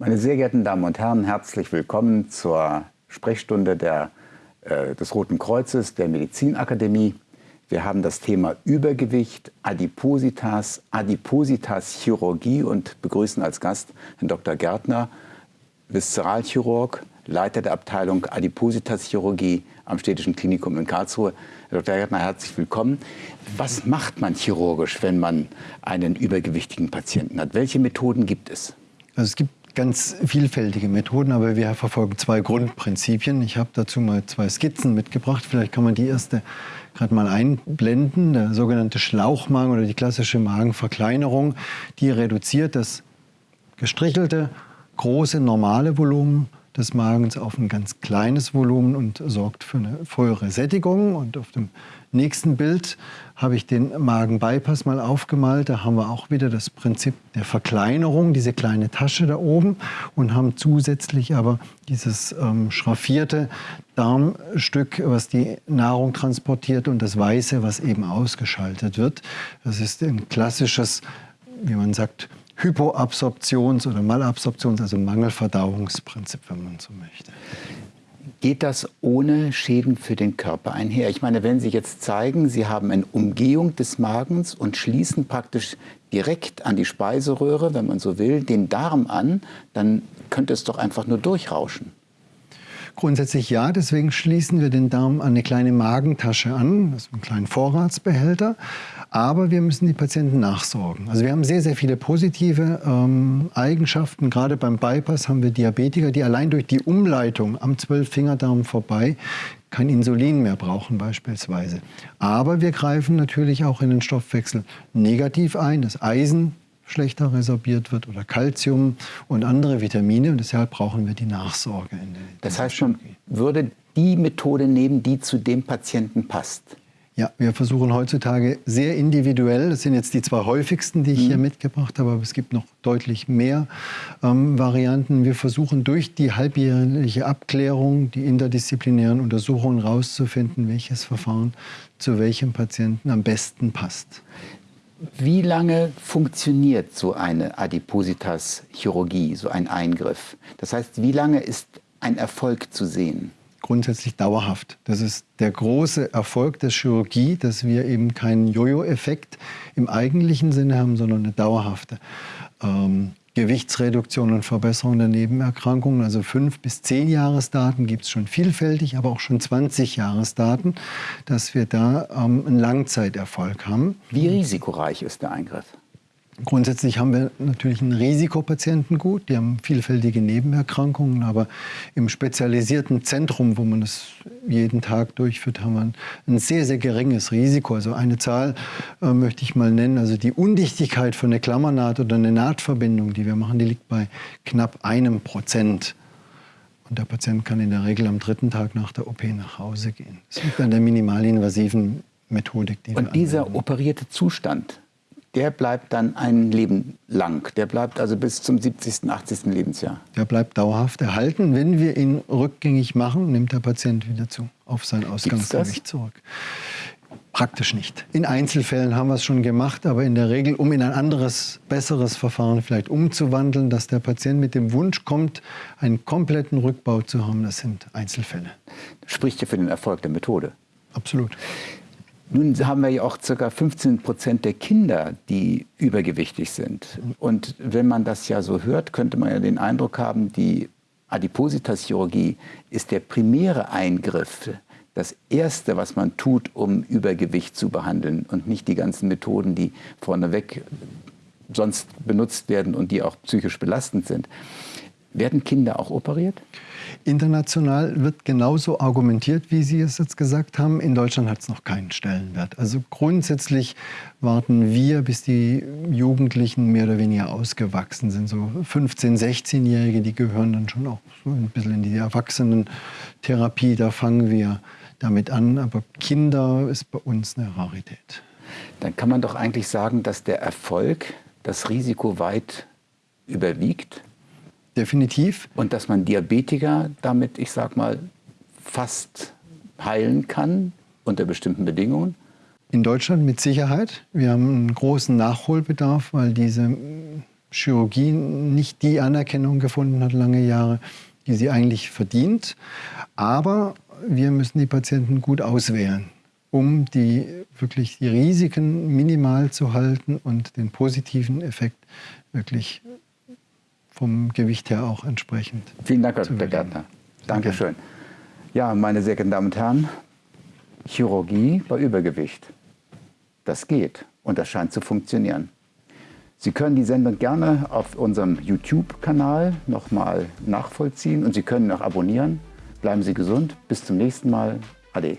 Meine sehr geehrten Damen und Herren, herzlich willkommen zur Sprechstunde der, äh, des Roten Kreuzes der Medizinakademie. Wir haben das Thema Übergewicht, Adipositas, Adipositas-Chirurgie und begrüßen als Gast Herrn Dr. Gärtner, Viszeralchirurg, Leiter der Abteilung Adipositas-Chirurgie am Städtischen Klinikum in Karlsruhe. Herr Dr. Gärtner, herzlich willkommen. Was macht man chirurgisch, wenn man einen übergewichtigen Patienten hat? Welche Methoden gibt es? Also es gibt ganz vielfältige Methoden, aber wir verfolgen zwei Grundprinzipien. Ich habe dazu mal zwei Skizzen mitgebracht. Vielleicht kann man die erste gerade mal einblenden. Der sogenannte Schlauchmagen oder die klassische Magenverkleinerung, die reduziert das gestrichelte, große, normale Volumen des Magens auf ein ganz kleines Volumen und sorgt für eine frühere Sättigung. Und auf dem nächsten Bild habe ich den Magenbypass mal aufgemalt. Da haben wir auch wieder das Prinzip der Verkleinerung, diese kleine Tasche da oben und haben zusätzlich aber dieses ähm, schraffierte Darmstück, was die Nahrung transportiert und das Weiße, was eben ausgeschaltet wird. Das ist ein klassisches, wie man sagt, Hypoabsorptions- oder Malabsorptions-, also Mangelverdauungsprinzip, wenn man so möchte. Geht das ohne Schäden für den Körper einher? Ich meine, wenn Sie jetzt zeigen, Sie haben eine Umgehung des Magens und schließen praktisch direkt an die Speiseröhre, wenn man so will, den Darm an, dann könnte es doch einfach nur durchrauschen. Grundsätzlich ja, deswegen schließen wir den Darm an eine kleine Magentasche an, also einen kleinen Vorratsbehälter. Aber wir müssen die Patienten nachsorgen. Also wir haben sehr, sehr viele positive ähm, Eigenschaften. Gerade beim Bypass haben wir Diabetiker, die allein durch die Umleitung am Zwölffingerdarm vorbei kein Insulin mehr brauchen beispielsweise. Aber wir greifen natürlich auch in den Stoffwechsel negativ ein. Das Eisen schlechter resorbiert wird oder Kalzium und andere Vitamine. Und deshalb brauchen wir die Nachsorge. In der, das heißt, man würde die Methode nehmen, die zu dem Patienten passt. Ja, wir versuchen heutzutage sehr individuell, das sind jetzt die zwei häufigsten, die ich mhm. hier mitgebracht habe, aber es gibt noch deutlich mehr ähm, Varianten. Wir versuchen durch die halbjährliche Abklärung, die interdisziplinären Untersuchungen herauszufinden, welches Verfahren zu welchem Patienten am besten passt. Wie lange funktioniert so eine Adipositas-Chirurgie, so ein Eingriff? Das heißt, wie lange ist ein Erfolg zu sehen? Grundsätzlich dauerhaft. Das ist der große Erfolg der Chirurgie, dass wir eben keinen Jojo-Effekt im eigentlichen Sinne haben, sondern eine dauerhafte ähm, Gewichtsreduktion und Verbesserung der Nebenerkrankungen. Also fünf bis zehn Jahresdaten gibt es schon vielfältig, aber auch schon 20 Jahresdaten, dass wir da ähm, einen Langzeiterfolg haben. Wie risikoreich ist der Eingriff? Grundsätzlich haben wir natürlich ein Risikopatientengut, die haben vielfältige Nebenerkrankungen, aber im spezialisierten Zentrum, wo man das jeden Tag durchführt, haben wir ein sehr, sehr geringes Risiko. Also eine Zahl äh, möchte ich mal nennen, also die Undichtigkeit von der Klammernaht oder einer Nahtverbindung, die wir machen, die liegt bei knapp einem Prozent. Und der Patient kann in der Regel am dritten Tag nach der OP nach Hause gehen. Das liegt an der minimalinvasiven Methodik, die Und wir dieser anwenden. operierte Zustand, der bleibt dann ein Leben lang. Der bleibt also bis zum 70., 80. Lebensjahr. Der bleibt dauerhaft erhalten. Wenn wir ihn rückgängig machen, nimmt der Patient wieder zu, auf sein Ausgangsgewicht zurück. Praktisch nicht. In Einzelfällen haben wir es schon gemacht, aber in der Regel, um in ein anderes, besseres Verfahren vielleicht umzuwandeln, dass der Patient mit dem Wunsch kommt, einen kompletten Rückbau zu haben, das sind Einzelfälle. Das spricht ja für den Erfolg der Methode. Absolut. Nun haben wir ja auch ca. 15 Prozent der Kinder, die übergewichtig sind. Und wenn man das ja so hört, könnte man ja den Eindruck haben, die Adipositas-Chirurgie ist der primäre Eingriff, das Erste, was man tut, um Übergewicht zu behandeln und nicht die ganzen Methoden, die vorneweg sonst benutzt werden und die auch psychisch belastend sind. Werden Kinder auch operiert? International wird genauso argumentiert, wie Sie es jetzt gesagt haben. In Deutschland hat es noch keinen Stellenwert. Also grundsätzlich warten wir, bis die Jugendlichen mehr oder weniger ausgewachsen sind. So 15-, 16-Jährige, die gehören dann schon auch so ein bisschen in die Erwachsenentherapie. Da fangen wir damit an. Aber Kinder ist bei uns eine Rarität. Dann kann man doch eigentlich sagen, dass der Erfolg das Risiko weit überwiegt? Definitiv. Und dass man Diabetiker damit, ich sag mal, fast heilen kann unter bestimmten Bedingungen? In Deutschland mit Sicherheit. Wir haben einen großen Nachholbedarf, weil diese Chirurgie nicht die Anerkennung gefunden hat, lange Jahre, die sie eigentlich verdient. Aber wir müssen die Patienten gut auswählen, um die, wirklich die Risiken minimal zu halten und den positiven Effekt wirklich vom Gewicht her auch entsprechend. Vielen Dank, Herr Dr. Gärtner. Dankeschön. Ja, meine sehr geehrten Damen und Herren, Chirurgie bei Übergewicht. Das geht und das scheint zu funktionieren. Sie können die Sendung gerne auf unserem YouTube-Kanal nochmal nachvollziehen und Sie können auch abonnieren. Bleiben Sie gesund. Bis zum nächsten Mal. Ade.